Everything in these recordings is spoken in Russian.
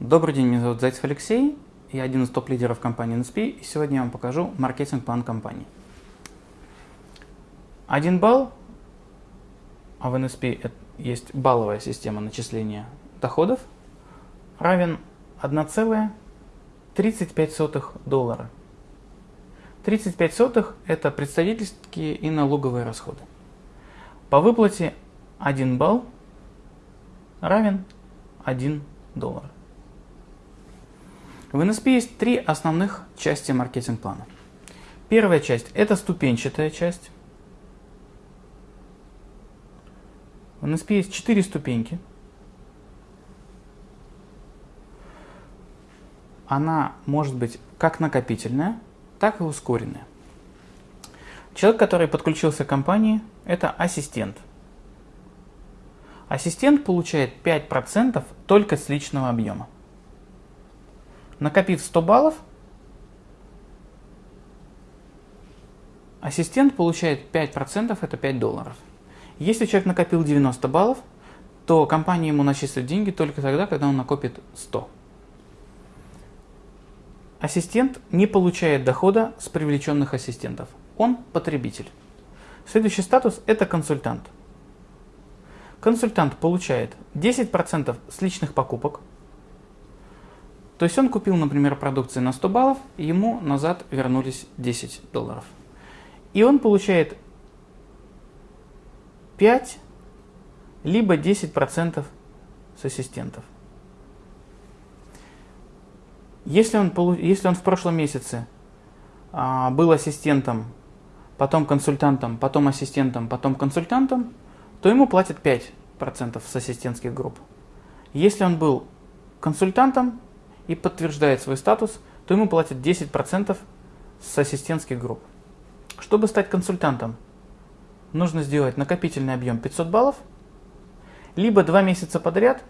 Добрый день, меня зовут Зайцев Алексей, я один из топ-лидеров компании NSP, и сегодня я вам покажу маркетинг-план компании. Один балл, а в NSP есть балловая система начисления доходов, равен 1,35 доллара. 35 сотых – это представительские и налоговые расходы. По выплате 1 балл равен 1 доллар. В NSP есть три основных части маркетинг-плана. Первая часть – это ступенчатая часть. В NSP есть четыре ступеньки. Она может быть как накопительная, так и ускоренная. Человек, который подключился к компании, это ассистент. Ассистент получает 5% только с личного объема. Накопив 100 баллов, ассистент получает 5%, это 5 долларов. Если человек накопил 90 баллов, то компания ему начислит деньги только тогда, когда он накопит 100. Ассистент не получает дохода с привлеченных ассистентов. Он потребитель. Следующий статус – это консультант. Консультант получает 10% с личных покупок, то есть он купил, например, продукции на 100 баллов, ему назад вернулись 10 долларов. И он получает 5 либо 10% с ассистентов. Если он, если он в прошлом месяце а, был ассистентом, потом консультантом, потом ассистентом, потом консультантом, то ему платят 5% с ассистентских групп. Если он был консультантом, и подтверждает свой статус, то ему платят 10% с ассистентских групп. Чтобы стать консультантом, нужно сделать накопительный объем 500 баллов, либо два месяца подряд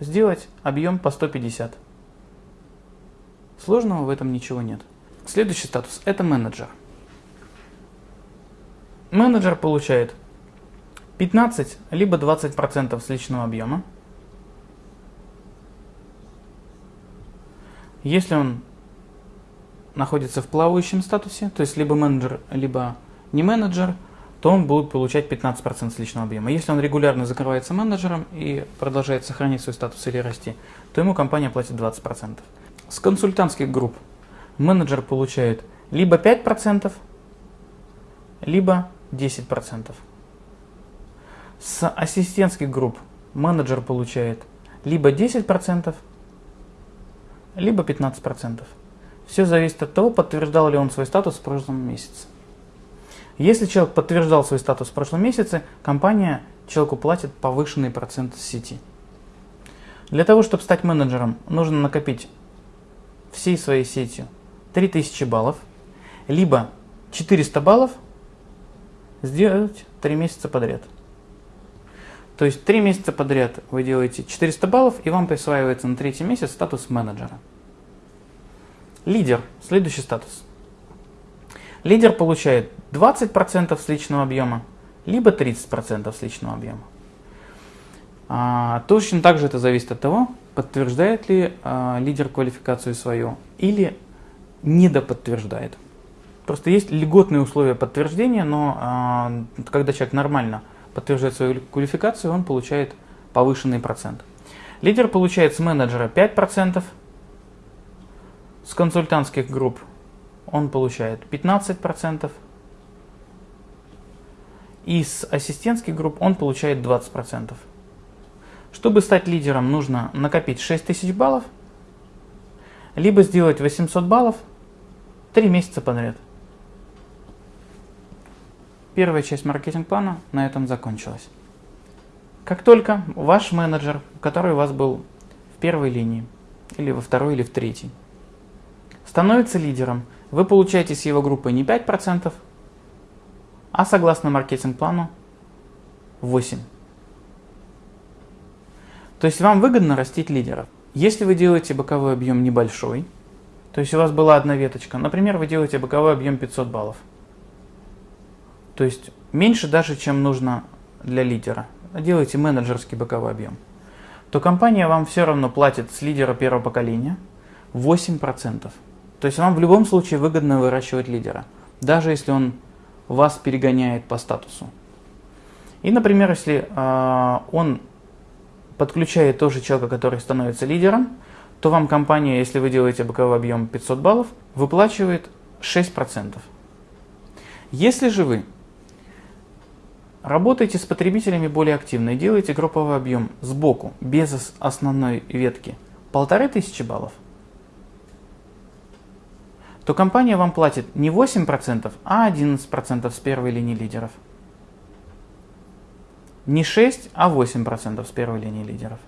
сделать объем по 150. Сложного в этом ничего нет. Следующий статус – это менеджер. Менеджер получает 15 либо 20% с личного объема, Если он находится в плавающем статусе, то есть либо менеджер, либо не менеджер, то он будет получать 15% с личного объема. Если он регулярно закрывается менеджером и продолжает сохранить свой статус или расти, то ему компания платит 20%. С консультантских групп менеджер получает либо 5%, либо 10%. С ассистентских групп менеджер получает либо 10%, либо 15%. Все зависит от того, подтверждал ли он свой статус в прошлом месяце. Если человек подтверждал свой статус в прошлом месяце, компания человеку платит повышенный процент с сети. Для того, чтобы стать менеджером, нужно накопить всей своей сетью 3000 баллов, либо 400 баллов сделать 3 месяца подряд. То есть 3 месяца подряд вы делаете 400 баллов, и вам присваивается на третий месяц статус менеджера. Лидер. Следующий статус. Лидер получает 20% с личного объема, либо 30% с личного объема. А, точно так же это зависит от того, подтверждает ли а, лидер квалификацию свою или недоподтверждает. Просто есть льготные условия подтверждения, но а, когда человек нормально подтверждает свою квалификацию, он получает повышенный процент. Лидер получает с менеджера 5%, с консультантских групп он получает 15%, и с ассистентских групп он получает 20%. Чтобы стать лидером, нужно накопить 6000 баллов, либо сделать 800 баллов 3 месяца подряд. Первая часть маркетинг-плана на этом закончилась. Как только ваш менеджер, который у вас был в первой линии, или во второй, или в третьей, становится лидером, вы получаете с его группы не 5%, а согласно маркетинг-плану 8%. То есть вам выгодно растить лидеров. Если вы делаете боковой объем небольшой, то есть у вас была одна веточка, например, вы делаете боковой объем 500 баллов – то есть меньше даже, чем нужно для лидера. Делайте менеджерский боковой объем. то компания вам все равно платит с лидера первого поколения 8%. То есть вам в любом случае выгодно выращивать лидера, даже если он вас перегоняет по статусу. И, например, если э, он подключает тоже человека, который становится лидером, то вам компания, если вы делаете боковой объем 500 баллов, выплачивает 6%. Если же вы работаете с потребителями более активно и делаете групповой объем сбоку, без основной ветки, 1500 баллов, то компания вам платит не 8%, а 11% с первой линии лидеров. Не 6, а 8% с первой линии лидеров.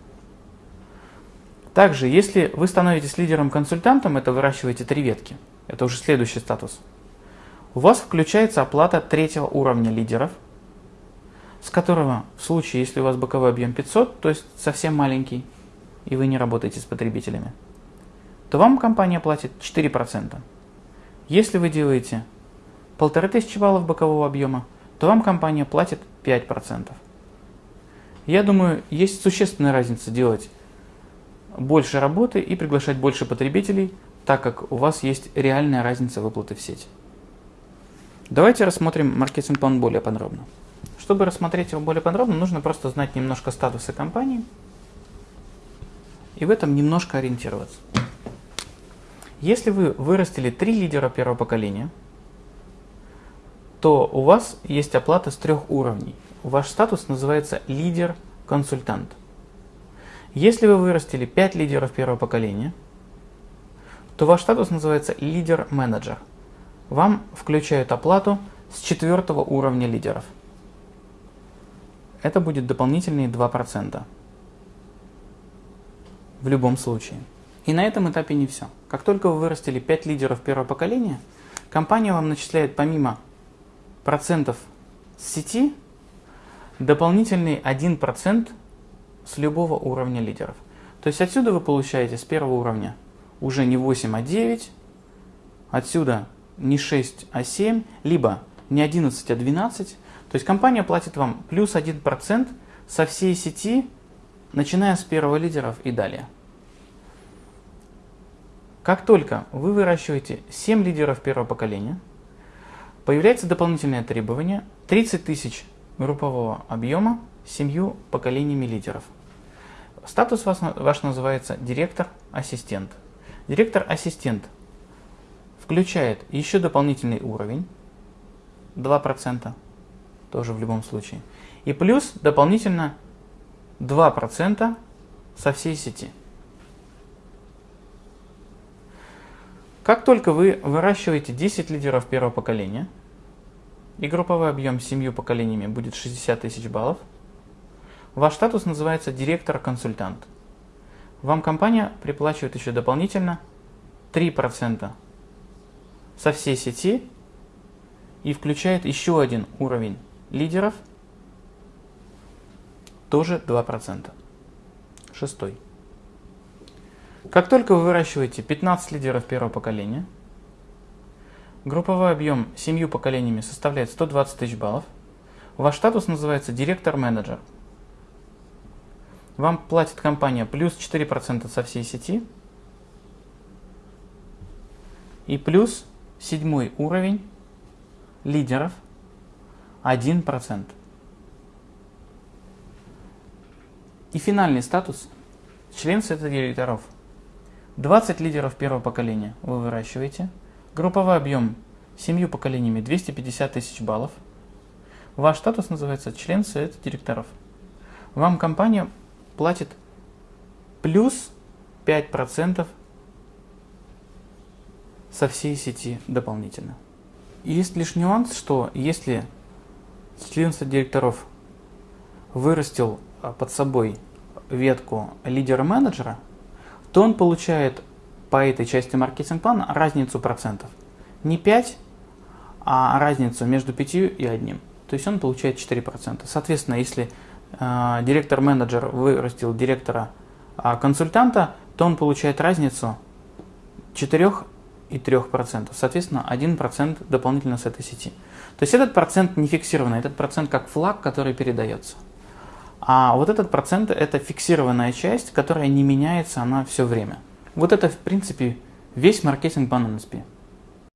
Также, если вы становитесь лидером-консультантом, это выращиваете три ветки, это уже следующий статус, у вас включается оплата третьего уровня лидеров, с которого в случае, если у вас боковой объем 500, то есть совсем маленький, и вы не работаете с потребителями, то вам компания платит 4%. Если вы делаете 1500 баллов бокового объема, то вам компания платит 5%. Я думаю, есть существенная разница делать больше работы и приглашать больше потребителей, так как у вас есть реальная разница выплаты в сеть. Давайте рассмотрим маркетинг-план более подробно. Чтобы рассмотреть его более подробно, нужно просто знать немножко статуса компании и в этом немножко ориентироваться. Если вы вырастили три лидера первого поколения, то у вас есть оплата с трех уровней. Ваш статус называется лидер-консультант. Если вы вырастили 5 лидеров первого поколения, то ваш статус называется лидер-менеджер. Вам включают оплату с четвертого уровня лидеров. Это будет дополнительные 2%. В любом случае. И на этом этапе не все. Как только вы вырастили 5 лидеров первого поколения, компания вам начисляет помимо процентов с сети дополнительный 1% с любого уровня лидеров. То есть отсюда вы получаете с первого уровня уже не 8, а 9, отсюда не 6, а 7, либо не 11, а 12. То есть компания платит вам плюс 1% со всей сети, начиная с первого лидеров и далее. Как только вы выращиваете 7 лидеров первого поколения, появляется дополнительное требование 30 тысяч группового объема семью поколениями лидеров. Статус ваш, ваш называется директор-ассистент. Директор-ассистент включает еще дополнительный уровень, 2%, тоже в любом случае, и плюс дополнительно 2% со всей сети. Как только вы выращиваете 10 лидеров первого поколения, и групповой объем с 7 поколениями будет 60 тысяч баллов, Ваш статус называется директор-консультант. Вам компания приплачивает еще дополнительно 3% со всей сети и включает еще один уровень лидеров, тоже 2%. Шестой. Как только вы выращиваете 15 лидеров первого поколения, групповой объем семью поколениями составляет 120 тысяч баллов, ваш статус называется директор-менеджер – вам платит компания плюс 4% со всей сети и плюс седьмой уровень лидеров 1%. И финальный статус – член совета директоров. 20 лидеров первого поколения вы выращиваете. Групповой объем семью поколениями 250 тысяч баллов. Ваш статус называется член совета директоров. Вам компания платит плюс 5% со всей сети дополнительно. есть лишь нюанс, что если член директоров вырастил а, под собой ветку лидера-менеджера, то он получает по этой части маркетинг-плана разницу процентов. Не 5, а разницу между 5 и 1. То есть он получает 4%. Соответственно, если а, директор-менеджер вырастил директора-консультанта, то он получает разницу 4 и 3%. Соответственно, 1% дополнительно с этой сети. То есть этот процент не фиксированный, этот процент как флаг, который передается. А вот этот процент – это фиксированная часть, которая не меняется, она все время. Вот это, в принципе, весь маркетинг по NSP.